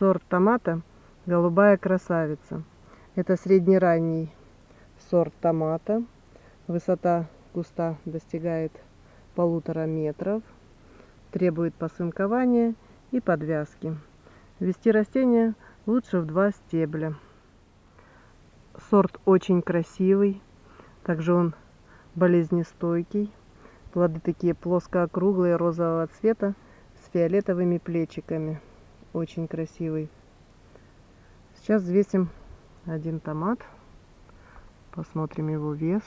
Сорт томата «Голубая красавица». Это среднеранний сорт томата. Высота куста достигает полутора метров. Требует посынкования и подвязки. Вести растение лучше в два стебля. Сорт очень красивый. Также он болезнестойкий. Плоды такие плоско-округлые, розового цвета, с фиолетовыми плечиками. Очень красивый. Сейчас взвесим один томат. Посмотрим его вес.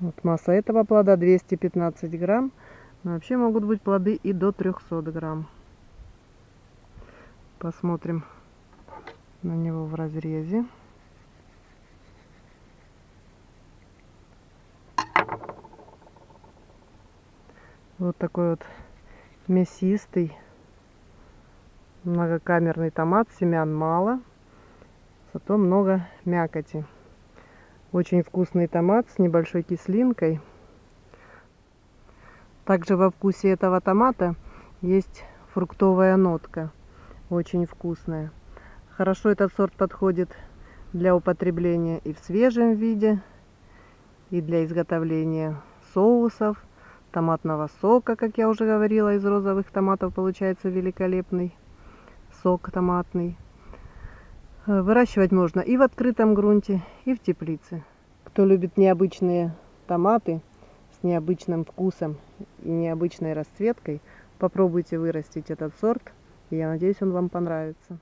Вот масса этого плода 215 грамм. Но вообще могут быть плоды и до 300 грамм. Посмотрим на него в разрезе. Вот такой вот мясистый многокамерный томат. Семян мало, зато много мякоти. Очень вкусный томат с небольшой кислинкой. Также во вкусе этого томата есть фруктовая нотка. Очень вкусная. Хорошо этот сорт подходит для употребления и в свежем виде, и для изготовления соусов томатного сока, как я уже говорила, из розовых томатов получается великолепный сок томатный. Э, выращивать можно и в открытом грунте, и в теплице. Кто любит необычные томаты с необычным вкусом и необычной расцветкой, попробуйте вырастить этот сорт. Я надеюсь, он вам понравится.